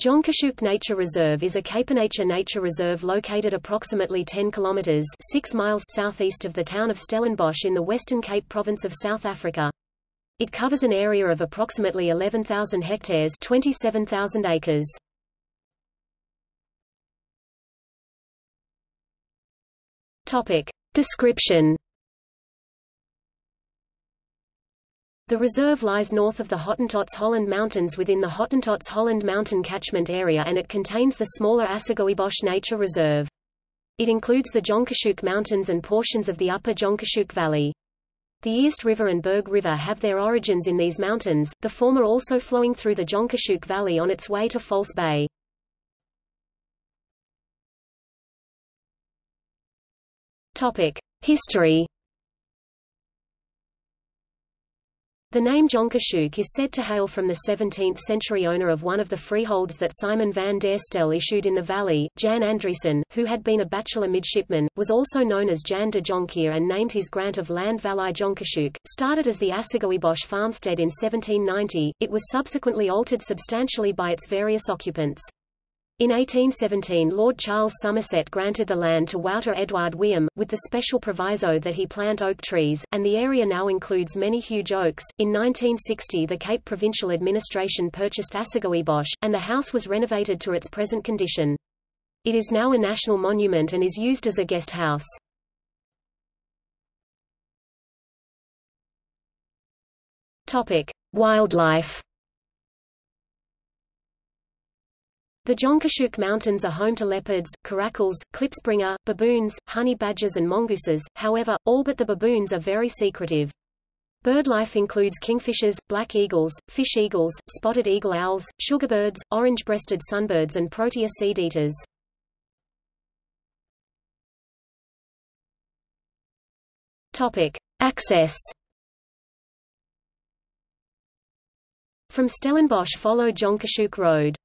Jonkershoek Nature Reserve is a Capenature nature reserve located approximately 10 kilometers 6 miles southeast of the town of Stellenbosch in the Western Cape province of South Africa. It covers an area of approximately 11,000 hectares 27,000 acres. Topic. Description The reserve lies north of the Hottentots Holland Mountains within the Hottentots Holland Mountain catchment area and it contains the smaller Assegaaibosch Nature Reserve. It includes the Jonkershoek Mountains and portions of the upper Jonkershoek Valley. The Eerste River and Berg River have their origins in these mountains, the former also flowing through the Jonkershoek Valley on its way to False Bay. History The name Jonkershoek is said to hail from the 17th-century owner of one of the freeholds that Simon van der Stel issued in the valley, Jan Andriessen, who had been a bachelor midshipman, was also known as Jan de Jonker and named his grant of land Vallei Jonkershoek. Started as the Assegaaibosch farmstead in 1790, it was subsequently altered substantially by its various occupants. In 1817 Lord Charles Somerset granted the land to Wouter Edward Wium, with the special proviso that he plant oak trees, and the area now includes many huge oaks. In 1960 the Cape Provincial Administration purchased Assegaaibosch, and the house was renovated to its present condition. It is now a national monument and is used as a guest house. Topic: Wildlife The Jonkershoek Mountains are home to leopards, caracals, klipspringer, baboons, honey badgers and mongooses, however, all but the baboons are very secretive. Birdlife includes kingfishers, black eagles, fish eagles, spotted eagle owls, sugarbirds, orange-breasted sunbirds and protea seed-eaters. Access From Stellenbosch follow Jonkershoek Road